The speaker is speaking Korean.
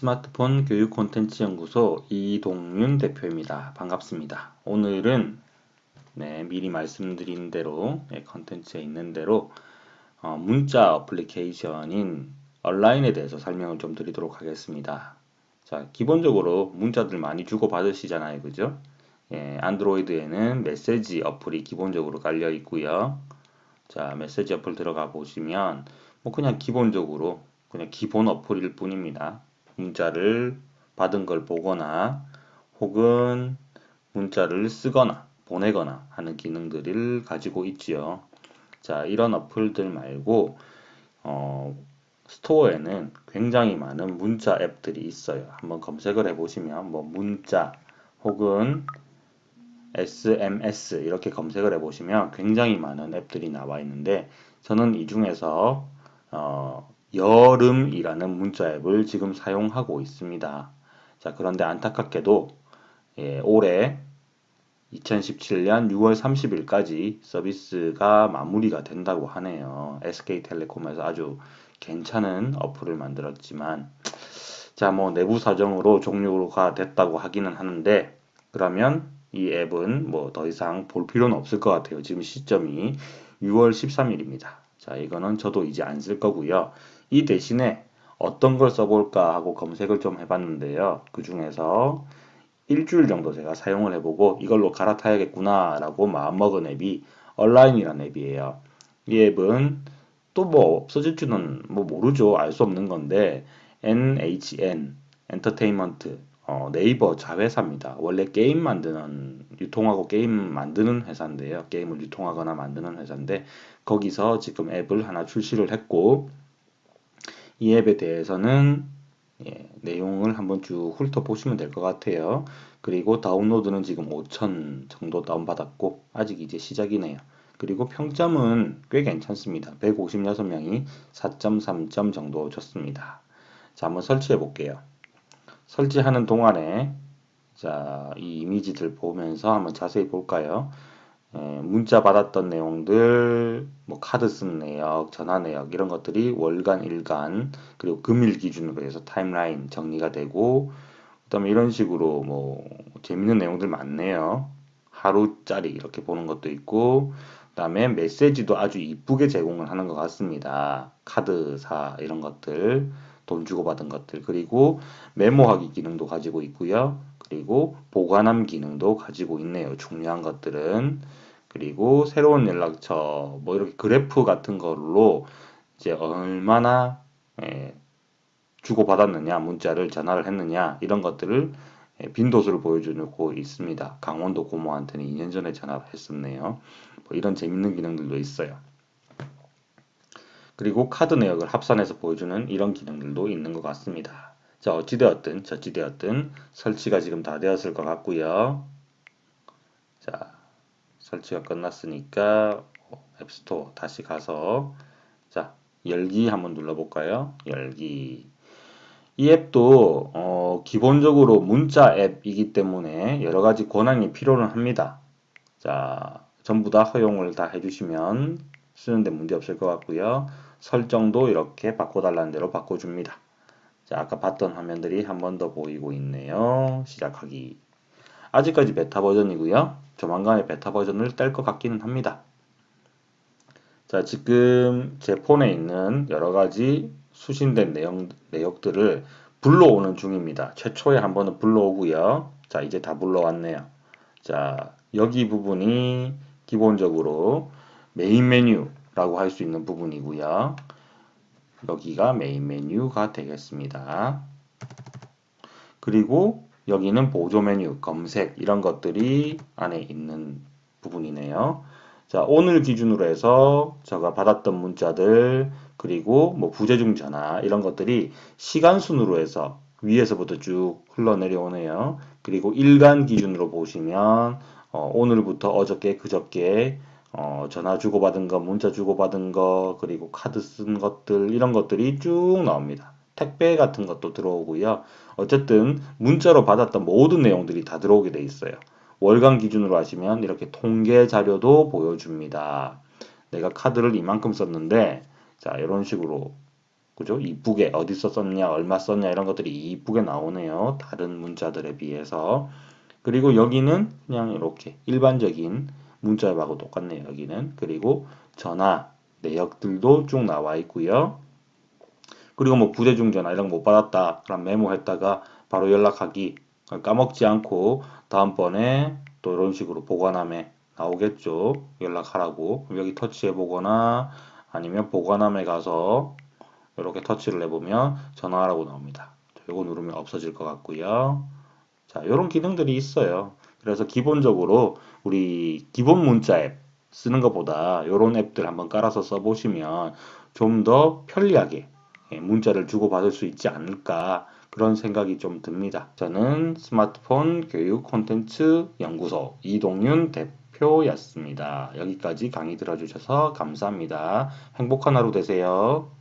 스마트폰 교육 콘텐츠 연구소 이동윤 대표입니다. 반갑습니다. 오늘은 네, 미리 말씀드린 대로 네, 컨텐츠에 있는 대로 어, 문자 어플리케이션인 온라인에 대해서 설명을 좀 드리도록 하겠습니다. 자, 기본적으로 문자들 많이 주고 받으시잖아요. 그죠? 예, 안드로이드에는 메시지 어플이 기본적으로 깔려 있고요. 자, 메시지 어플 들어가 보시면 뭐 그냥 기본적으로 그냥 기본 어플일 뿐입니다. 문자를 받은 걸 보거나 혹은 문자를 쓰거나 보내거나 하는 기능들을 가지고 있지요. 자, 이런 어플들 말고 어, 스토어에는 굉장히 많은 문자 앱들이 있어요. 한번 검색을 해보시면 뭐 문자 혹은 SMS 이렇게 검색을 해보시면 굉장히 많은 앱들이 나와 있는데 저는 이 중에서 어, 여름이라는 문자 앱을 지금 사용하고 있습니다. 자, 그런데 안타깝게도 예, 올해 2017년 6월 30일까지 서비스가 마무리가 된다고 하네요. SK텔레콤에서 아주 괜찮은 어플을 만들었지만 자, 뭐 내부 사정으로 종료가 됐다고 하기는 하는데 그러면 이 앱은 뭐 더 이상 볼 필요는 없을 것 같아요. 지금 시점이 6월 13일입니다. 자, 이거는 저도 이제 안 쓸 거고요. 이 대신에 어떤 걸 써볼까 하고 검색을 좀 해봤는데요. 그 중에서 일주일 정도 제가 사용을 해보고 이걸로 갈아타야겠구나 라고 마음먹은 앱이 온라인이라는 앱이에요. 이 앱은 또 뭐 없어질 줄은 뭐 모르죠. 알 수 없는 건데 NHN 엔터테인먼트 어, 네이버 자회사입니다. 원래 게임 만드는 유통하고 게임 만드는 회사인데요. 게임을 유통하거나 만드는 회사인데 거기서 지금 앱을 하나 출시를 했고 이 앱에 대해서는 예, 내용을 한번 쭉 훑어보시면 될 것 같아요. 그리고 다운로드는 지금 5천 정도 다운받았고 아직 이제 시작이네요. 그리고 평점은 꽤 괜찮습니다. 156명이 4.3점 정도 줬습니다. 자, 한번 설치해 볼게요. 설치하는 동안에 자, 이 이미지들 보면서 한번 자세히 볼까요? 예, 문자 받았던 내용들, 뭐 카드 쓴 내역, 전화 내역 이런 것들이 월간, 일간 그리고 금일 기준으로 해서 타임라인 정리가 되고 그다음에 이런 식으로 뭐 재밌는 내용들 많네요. 하루짜리 이렇게 보는 것도 있고 그다음에 메시지도 아주 이쁘게 제공을 하는 것 같습니다. 카드사 이런 것들 돈 주고 받은 것들 그리고 메모하기 기능도 가지고 있고요. 그리고 보관함 기능도 가지고 있네요. 중요한 것들은 그리고 새로운 연락처 뭐 이렇게 그래프 같은 걸로 이제 얼마나 예, 주고 받았느냐 문자를 전화를 했느냐 이런 것들을 예, 빈도수를 보여주고 있습니다. 강원도 고모한테는 2년 전에 전화를 했었네요. 뭐 이런 재밌는 기능들도 있어요. 그리고 카드 내역을 합산해서 보여주는 이런 기능들도 있는 것 같습니다. 자, 어찌되었든 저찌되었든 설치가 지금 다 되었을 것 같고요. 자, 설치가 끝났으니까 앱스토어 다시 가서 자, 열기 한번 눌러볼까요? 열기. 이 앱도 어, 기본적으로 문자 앱이기 때문에 여러 가지 권한이 필요는 합니다. 자, 전부 다 허용을 다 해주시면 쓰는데 문제 없을 것 같고요. 설정도 이렇게 바꿔달라는 대로 바꿔줍니다. 자, 아까 봤던 화면들이 한 번 더 보이고 있네요. 시작하기. 아직까지 베타 버전이고요. 조만간에 베타 버전을 뗄 것 같기는 합니다. 자, 지금 제 폰에 있는 여러 가지 수신된 내용, 내역들을 불러오는 중입니다. 최초에 한 번은 불러오고요. 자, 이제 다 불러왔네요. 자, 여기 부분이 기본적으로 메인 메뉴 라고 할 수 있는 부분이고요. 여기가 메인 메뉴가 되겠습니다. 그리고 여기는 보조 메뉴, 검색 이런 것들이 안에 있는 부분이네요. 자, 오늘 기준으로 해서 제가 받았던 문자들 그리고 뭐 부재중 전화 이런 것들이 시간 순으로 해서 위에서부터 쭉 흘러내려오네요. 그리고 일간 기준으로 보시면 어, 오늘부터 어저께 그저께 어, 전화 주고받은 거, 문자 주고받은 거, 그리고 카드 쓴 것들, 이런 것들이 쭉 나옵니다. 택배 같은 것도 들어오고요. 어쨌든 문자로 받았던 모든 내용들이 다 들어오게 돼 있어요. 월간 기준으로 하시면 이렇게 통계 자료도 보여줍니다. 내가 카드를 이만큼 썼는데, 자, 이런 식으로 그죠? 이쁘게 어디서 썼냐, 얼마 썼냐 이런 것들이 이쁘게 나오네요. 다른 문자들에 비해서. 그리고 여기는 그냥 이렇게 일반적인 문자 앱하고 똑같네요. 여기는. 그리고 전화 내역들도 쭉 나와 있고요. 그리고 뭐 부재중 전화 이런 거 못 받았다. 그럼 메모했다가 바로 연락하기 까먹지 않고 다음번에 또 이런 식으로 보관함에 나오겠죠. 연락하라고. 여기 터치해 보거나 아니면 보관함에 가서 이렇게 터치를 해보면 전화하라고 나옵니다. 이거 누르면 없어질 것 같고요. 자, 이런 기능들이 있어요. 그래서 기본적으로 우리 기본 문자 앱 쓰는 것보다 이런 앱들 한번 깔아서 써보시면 좀 더 편리하게 예, 문자를 주고받을 수 있지 않을까 그런 생각이 좀 듭니다. 저는 스마트폰 교육 콘텐츠 연구소 이동윤 대표였습니다. 여기까지 강의 들어주셔서 감사합니다. 행복한 하루 되세요.